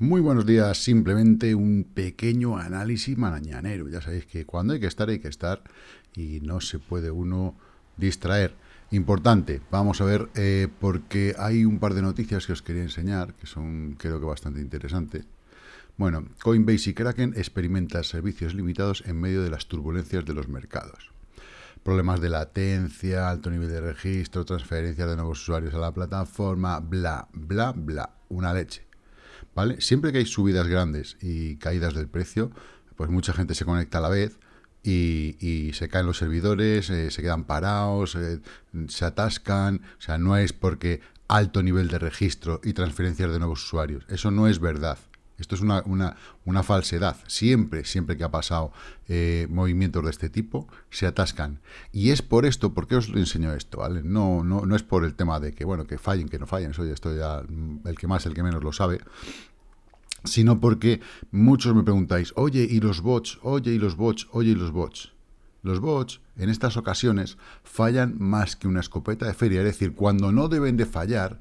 Muy buenos días, simplemente un pequeño análisis mañanero. Ya sabéis que cuando hay que estar, hay que estar y no se puede uno distraer. Importante, vamos a ver, eh, porque hay un par de noticias que os quería enseñar, que son creo que bastante interesantes. Bueno, Coinbase y Kraken experimentan servicios limitados en medio de las turbulencias de los mercados. Problemas de latencia, alto nivel de registro, transferencia de nuevos usuarios a la plataforma, bla, bla, bla, una leche. ¿Vale? Siempre que hay subidas grandes y caídas del precio, pues mucha gente se conecta a la vez y, se caen los servidores, eh, se quedan parados, eh, se atascan, o sea, no es porque alto nivel de registro y transferencias de nuevos usuarios, eso no es verdad. Esto es una, una, falsedad. Siempre, siempre que ha pasado eh, movimientos de este tipo, se atascan. Y es por esto, ¿por qué os lo enseño esto? ¿vale? No, no, no es por el tema de que, bueno, que fallen, que no fallen, eso ya estoy ya, mm, el que más, el que menos lo sabe, sino porque muchos me preguntáis, oye, ¿y los bots? Oye, ¿y los bots? Oye, ¿y los bots? Los bots, en estas ocasiones, fallan más que una escopeta de feria. Es decir, cuando no deben de fallar,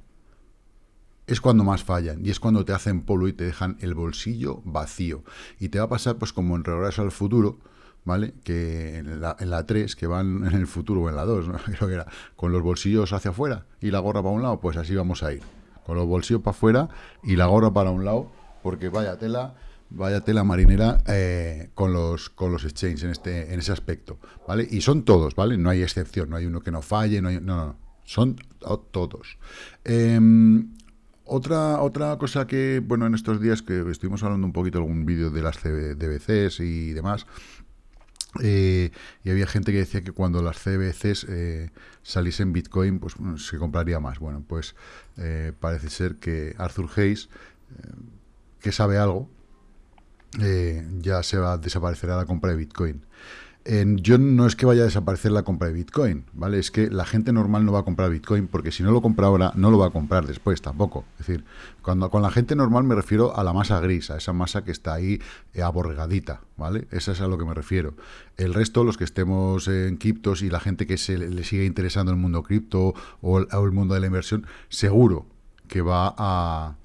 es cuando más fallan y es cuando te hacen polvo y te dejan el bolsillo vacío. Y te va a pasar pues como en Regreso al Futuro, ¿vale? Que en la, en la 3, que van en el futuro o en la 2, ¿no? creo que era, con los bolsillos hacia afuera y la gorra para un lado, pues así vamos a ir. Con los bolsillos para afuera y la gorra para un lado, porque vaya tela, vaya tela marinera eh, con los con los exchanges en este en ese aspecto, ¿vale? Y son todos, ¿vale? No hay excepción, no hay uno que no falle, no hay, no, no, son todos. Eh, otra, otra cosa que, bueno, en estos días que estuvimos hablando un poquito algún vídeo de las CBCs y demás, eh, y había gente que decía que cuando las CBCs eh, saliesen Bitcoin, pues se compraría más. Bueno, pues eh, parece ser que Arthur Hayes, eh, que sabe algo, ya se va a desaparecer la compra de Bitcoin yo no es que vaya a desaparecer la compra de Bitcoin, ¿vale? Es que la gente normal no va a comprar Bitcoin porque si no lo compra ahora, no lo va a comprar después tampoco. Es decir, cuando con la gente normal me refiero a la masa gris, a esa masa que está ahí eh, aborregadita, ¿vale? Esa es a lo que me refiero. El resto, los que estemos en criptos y la gente que se le sigue interesando el mundo cripto o, el mundo de la inversión, seguro que va a,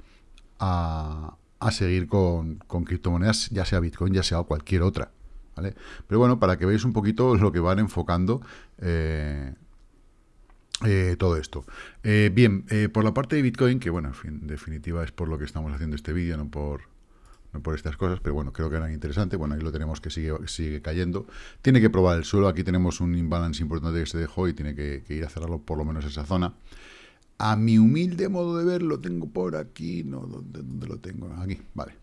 a, seguir con, con criptomonedas, ya sea Bitcoin, ya sea cualquier otra. Pero bueno, para que veáis un poquito lo que van enfocando eh, eh, todo esto. Eh, bien, por la parte de Bitcoin, que bueno, en, definitiva es por lo que estamos haciendo este vídeo, no por, no por estas cosas, pero bueno, creo que era interesante. Bueno, ahí lo tenemos que sigue, sigue cayendo. Tiene que probar el suelo, aquí tenemos un imbalance importante que se dejó y tiene que, ir a cerrarlo por lo menos esa zona. A mi humilde modo de ver, lo tengo por aquí, no, ¿dónde, dónde lo tengo? Aquí, vale.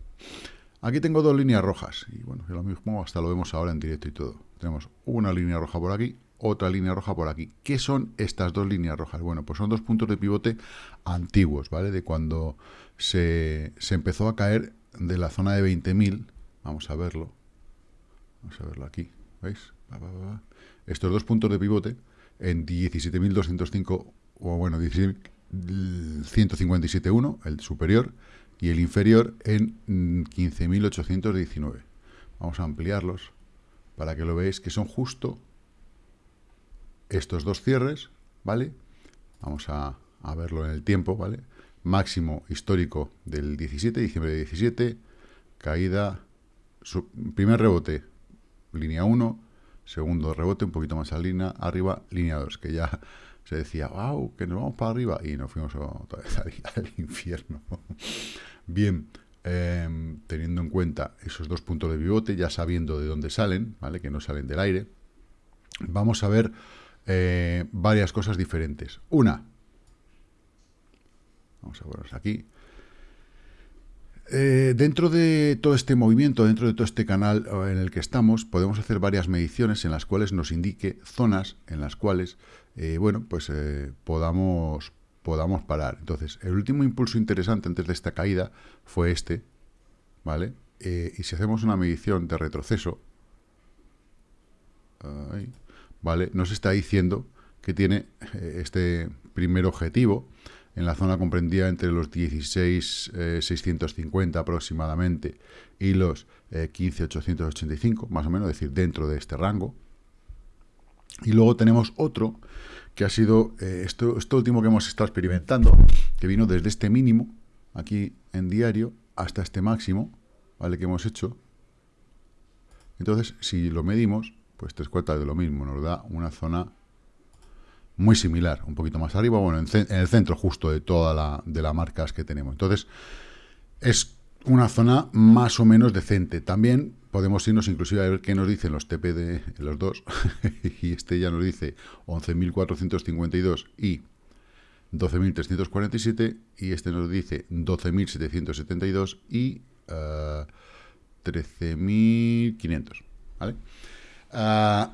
Aquí tengo dos líneas rojas, y bueno, lo mismo hasta lo vemos ahora en directo y todo. Tenemos una línea roja por aquí, otra línea roja por aquí. ¿Qué son estas dos líneas rojas? Bueno, pues son dos puntos de pivote antiguos, ¿vale? De cuando se, empezó a caer de la zona de 20.000. Vamos a verlo. Vamos a verlo aquí, ¿veis? Estos dos puntos de pivote en 17.205, o bueno, 17.157.1, el superior, y el inferior en 15.819. Mm, Vamos a ampliarlos para que lo veáis que son justo estos dos cierres, ¿vale? Vamos a, verlo en el tiempo, ¿vale? Máximo histórico del 17, diciembre de 17, caída, primer rebote, línea 1, segundo rebote, un poquito más a arriba, línea 2, que ya se decía, wow, que nos vamos para arriba, y nos fuimos otra vez al infierno. Bien, em, teniendo en cuenta esos dos puntos de pivote, ya sabiendo de dónde salen, ¿vale? que no salen del aire, vamos a ver eh, varias cosas diferentes. Una, vamos a verlos aquí, eh, dentro de todo este movimiento, dentro de todo este canal en el que estamos, podemos hacer varias mediciones en las cuales nos indique zonas en las cuales, eh, bueno, pues podamos, podamos parar. Entonces, el último impulso interesante antes de esta caída fue este, ¿vale? Eh, y si hacemos una medición de retroceso, ¿vale? Nos está diciendo que tiene eh, este primer objetivo en la zona comprendida entre los 16.650 eh, aproximadamente y los 15.885, más o menos, es decir, dentro de este rango. Y luego tenemos otro que ha sido eh, esto, esto último que hemos estado experimentando, que vino desde este mínimo, aquí en diario, hasta este máximo, ¿vale? Que hemos hecho. Entonces, si lo medimos, pues tres cuartas de lo mismo, nos da una zona muy similar, un poquito más arriba, bueno, en, el centro justo de toda la, de las marcas que tenemos. Entonces, es una zona más o menos decente. También podemos irnos inclusive a ver qué nos dicen los TP de los dos, y este ya nos dice 11.452 y 12.347, y este nos dice 12.772 y 13.500, eh, ¿vale? Ah,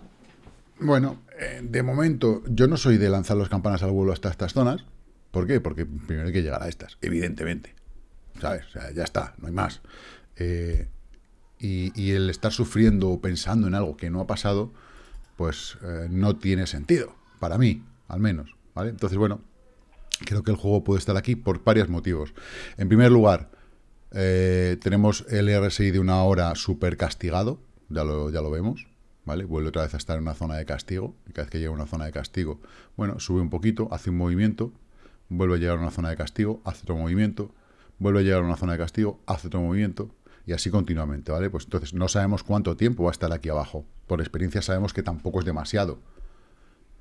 bueno, eh, de momento yo no soy de lanzar las campanas al vuelo hasta estas zonas. ¿Por qué? Porque primero hay que llegar a estas, evidentemente. ¿Sabes? O sea, ya está, no hay más. Eh, y, el estar sufriendo o pensando en algo que no ha pasado, pues eh, no tiene sentido, para mí, al menos. ¿vale? Entonces, bueno, creo que el juego puede estar aquí por varios motivos. En primer lugar, tenemos el RSI de una hora súper castigado, ya lo, ya lo vemos. Vuelve otra vez a estar en una zona de castigo, y cada vez que llega a una zona de castigo, bueno, sube un poquito, hace un movimiento, vuelve a llegar a una zona de castigo, hace otro movimiento, vuelve a llegar a una zona de castigo, hace otro movimiento, y así continuamente, ¿vale? Pues entonces no sabemos cuánto tiempo va a estar aquí abajo. Por experiencia sabemos que tampoco es demasiado,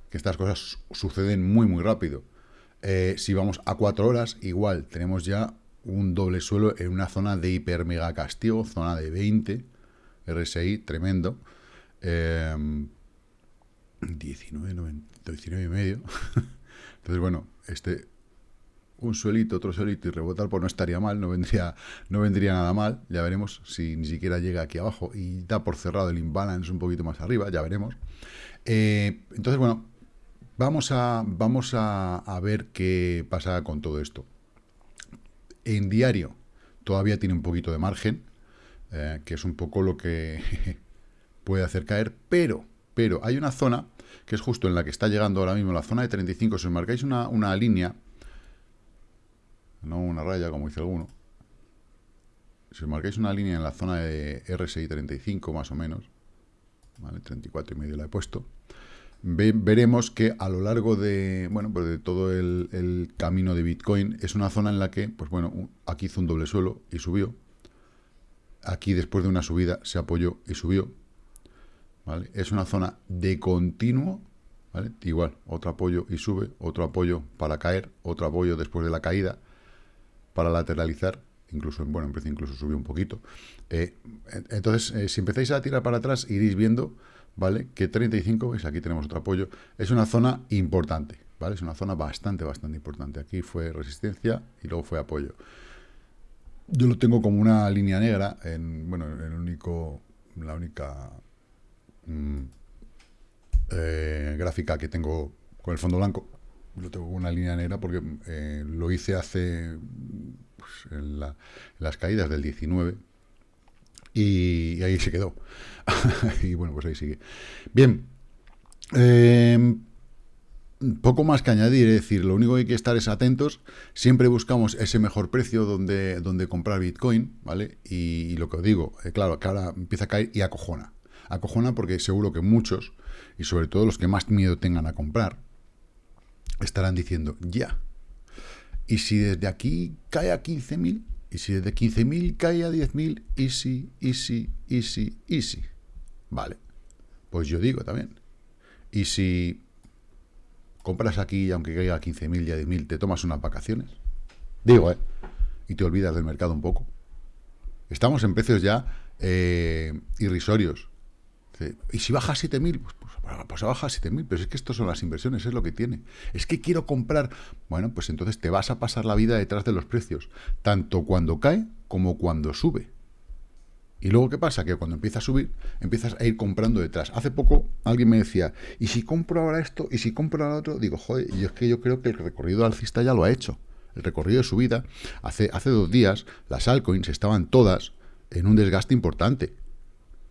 que estas cosas suceden muy, muy rápido. Eh, si vamos a cuatro horas, igual, tenemos ya un doble suelo en una zona de hiper mega castigo, zona de 20, RSI, tremendo, 19, em, 19 y medio. Entonces, bueno, este un suelito, otro suelito y rebotar, pues no estaría mal, no vendría, no vendría nada mal. Ya veremos si ni siquiera llega aquí abajo y da por cerrado el imbalance un poquito más arriba, ya veremos. Eh, entonces, bueno, vamos, a, vamos a, ver qué pasa con todo esto. En diario todavía tiene un poquito de margen, eh, que es un poco lo que puede hacer caer, pero, pero hay una zona que es justo en la que está llegando ahora mismo, la zona de 35, si os marcáis una, una línea, no una raya como dice alguno, si os marcáis una línea en la zona de RSI 35 más o menos, ¿vale? 34 y medio la he puesto, veremos que a lo largo de, bueno, pues de todo el, el, camino de Bitcoin es una zona en la que, pues bueno, aquí hizo un doble suelo y subió, aquí después de una subida se apoyó y subió, es una zona de continuo, Igual, otro apoyo y sube, otro apoyo para caer, otro apoyo después de la caída, para lateralizar, incluso, bueno, en precio incluso subió un poquito. Eh, entonces, eh, si empezáis a tirar para atrás, iréis viendo, ¿vale? Que 35, es aquí tenemos otro apoyo, es una zona importante, ¿vale? Es una zona bastante, bastante importante. Aquí fue resistencia y luego fue apoyo. Yo lo tengo como una línea negra, en, bueno, el único, la única Mm, eh, gráfica que tengo con el fondo blanco. Lo tengo una línea negra porque eh, lo hice hace pues, en, las caídas del 19 y, ahí se quedó. y bueno, pues ahí sigue. Bien. Em, poco más que añadir, es decir, lo único que hay que estar es atentos, siempre buscamos ese mejor precio donde, donde comprar Bitcoin, ¿vale? Y, lo que os digo, eh, claro, que ahora empieza a caer y acojona acojona porque seguro que muchos, y sobre todo los que más miedo tengan a comprar, estarán diciendo, ya. Y si desde aquí cae a 15.000, y si desde 15.000 cae a 10.000, easy, easy, easy, easy. Vale. Pues yo digo también. Y si compras aquí, aunque caiga a 15.000 y a 10.000, te tomas unas vacaciones. Digo, ¿eh? Y te olvidas del mercado un poco. Estamos en precios ya eh, irrisorios. ¿Y si baja a 7.000? Pues, pues, pues baja a 7.000, pero es que esto son las inversiones, es lo que tiene. Es que quiero comprar. Bueno, pues entonces te vas a pasar la vida detrás de los precios, tanto cuando cae como cuando sube. Y luego, ¿qué pasa? Que cuando empieza a subir, empiezas a ir comprando detrás. Hace poco alguien me decía, ¿y si compro ahora esto? ¿Y si compro ahora otro? Digo, joder, yo es que yo creo que el recorrido alcista ya lo ha hecho. El recorrido de subida, hace, hace dos días, las altcoins estaban todas en un desgaste importante.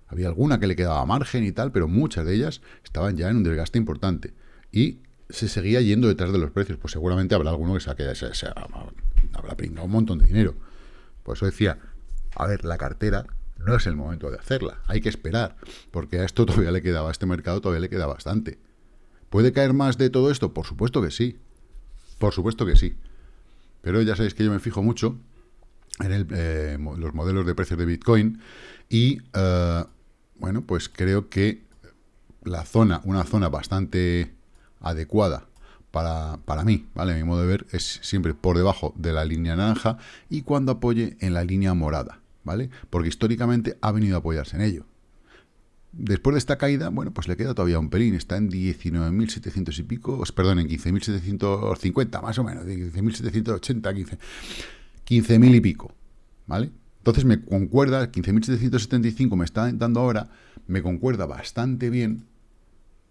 Había alguna que le quedaba margen y tal, pero muchas de ellas estaban ya en un desgaste importante. Y se seguía yendo detrás de los precios. Pues seguramente habrá alguno que se, habrá pringado un montón de dinero. Por eso decía, a ver, la cartera no es el momento de hacerla. Hay que esperar, porque a esto todavía le quedaba, a este mercado todavía le queda bastante. ¿Puede caer más de todo esto? Por supuesto que sí. Por supuesto que sí. Pero ya sabéis que yo me fijo mucho en eh, los modelos de precios de Bitcoin y, eh, bueno, pues creo que la zona, una zona bastante adecuada para, para, mí, ¿vale? Mi modo de ver es siempre por debajo de la línea naranja y cuando apoye en la línea morada, ¿vale? Porque históricamente ha venido a apoyarse en ello. Después de esta caída, bueno, pues le queda todavía un pelín, está en 19.700 y pico, perdón, en 15.750 más o menos, 15.780, 15.000 y pico, ¿vale? Entonces me concuerda, 15.775 me está dando ahora, me concuerda bastante bien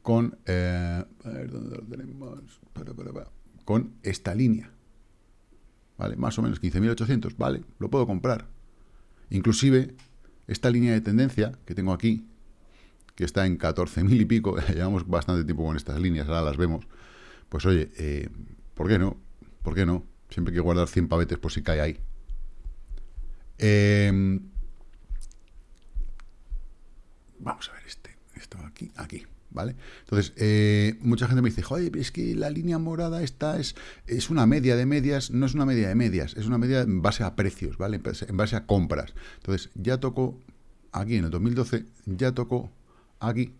con, eh, ¿dónde lo tenemos? con esta línea, ¿vale? Más o menos 15.800, ¿vale? Lo puedo comprar. Inclusive, esta línea de tendencia que tengo aquí, que está en 14.000 y pico, llevamos bastante tiempo con estas líneas, ahora las vemos, pues oye, eh, ¿por qué no? ¿Por qué no? Siempre hay que guardar 100 pavetes por si cae ahí. Em, vamos a ver este, esto aquí, aquí, ¿vale? Entonces, eh, mucha gente me dice, oye, es que la línea morada esta es, es una media de medias, no es una media de medias, es una media en base a precios, ¿vale? En base a compras. Entonces, ya tocó, aquí en el 2012, ya tocó aquí,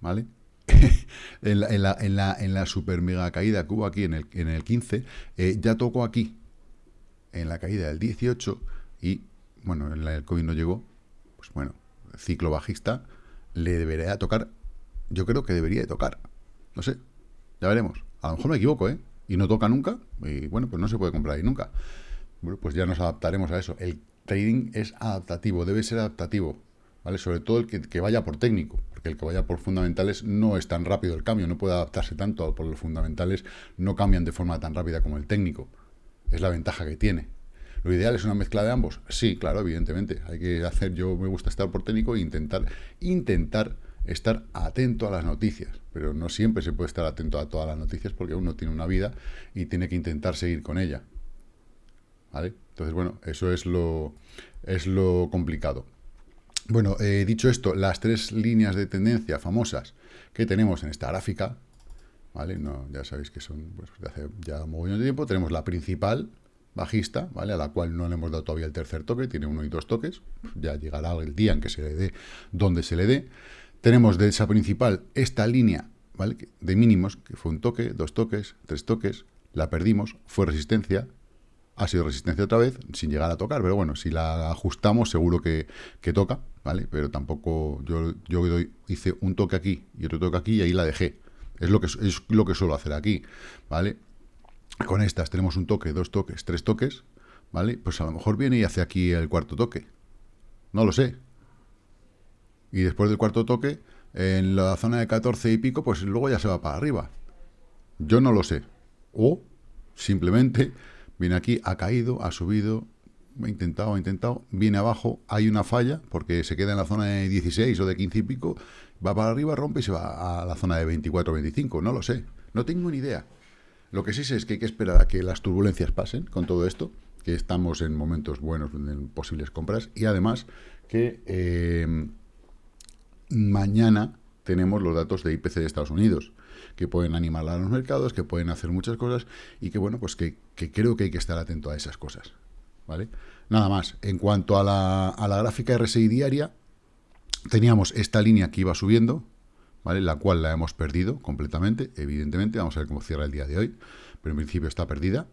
¿vale? en, la, en, la, super mega caída que hubo aquí en el, en el 15, eh, ya tocó aquí, en la caída del 18, y bueno, en el COVID no llegó, pues bueno, ciclo bajista, le debería tocar, yo creo que debería de tocar, no sé, ya veremos, a lo mejor me equivoco, ¿eh? Y no toca nunca, y bueno, pues no se puede comprar ahí nunca. Bueno, pues ya nos adaptaremos a eso. El trading es adaptativo, debe ser adaptativo, ¿vale? Sobre todo el que, que vaya por técnico, porque el que vaya por fundamentales no es tan rápido el cambio, no puede adaptarse tanto, por los fundamentales no cambian de forma tan rápida como el técnico. Es la ventaja que tiene. ¿Lo ideal es una mezcla de ambos? Sí, claro, evidentemente. Hay que hacer, yo me gusta estar por técnico e intentar, intentar estar atento a las noticias, pero no siempre se puede estar atento a todas las noticias porque uno tiene una vida y tiene que intentar seguir con ella. ¿Vale? Entonces, bueno, eso es lo, es lo complicado. Bueno, eh, dicho esto, las tres líneas de tendencia famosas que tenemos en esta gráfica, ¿vale? No, ya sabéis que son pues, de hace ya un montón de tiempo. Tenemos la principal, bajista, ¿vale? A la cual no le hemos dado todavía el tercer toque, tiene uno y dos toques, ya llegará el día en que se le dé donde se le dé. Tenemos de esa principal esta línea, ¿vale? De mínimos, que fue un toque, dos toques, tres toques, la perdimos, fue resistencia, ha sido resistencia otra vez, sin llegar a tocar, pero bueno, si la ajustamos seguro que, toca, ¿vale? Pero tampoco, yo, yo hice un toque aquí y otro toque aquí y ahí la dejé. Es lo que, es lo que suelo hacer aquí, ¿vale? Con estas tenemos un toque, dos toques, tres toques, ¿vale? Pues a lo mejor viene y hace aquí el cuarto toque. No lo sé. Y después del cuarto toque, en la zona de 14 y pico, pues luego ya se va para arriba. Yo no lo sé. O simplemente viene aquí, ha caído, ha subido, ha intentado, ha intentado, viene abajo, hay una falla, porque se queda en la zona de 16 o de 15 y pico, va para arriba, rompe y se va a la zona de 24 o 25. No lo sé. No tengo ni idea. Lo que sí sé es que hay que esperar a que las turbulencias pasen con todo esto, que estamos en momentos buenos en posibles compras, y además que eh, mañana tenemos los datos de IPC de Estados Unidos, que pueden animar a los mercados, que pueden hacer muchas cosas, y que bueno, pues que, creo que hay que estar atento a esas cosas. ¿Vale? Nada más. En cuanto a la, a la gráfica RSI diaria, teníamos esta línea que iba subiendo, ¿vale? La cual la hemos perdido completamente, evidentemente, vamos a ver cómo cierra el día de hoy, pero en principio está perdida.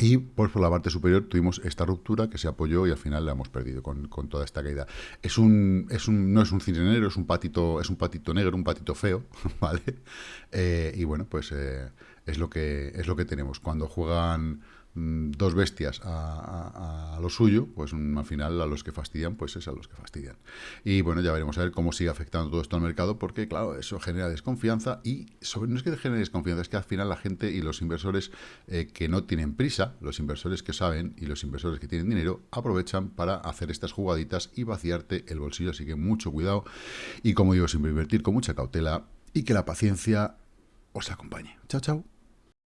Y pues por la parte superior tuvimos esta ruptura que se apoyó y al final la hemos perdido con, toda esta caída. Es un, es un, no es un negro, es un patito, es un patito negro, un patito feo, ¿vale? Eh, y bueno, pues eh, es lo que es lo que tenemos. Cuando juegan dos bestias a, lo suyo, pues mm, al final a los que fastidian, pues es a los que fastidian. Y bueno, ya veremos a ver cómo sigue afectando todo esto al mercado, porque claro, eso genera desconfianza y sobre, no es que genere desconfianza, es que al final la gente y los inversores eh, que no tienen prisa, los inversores que saben y los inversores que tienen dinero, aprovechan para hacer estas jugaditas y vaciarte el bolsillo, así que mucho cuidado y como digo, siempre invertir con mucha cautela y que la paciencia os acompañe. Chao, chao.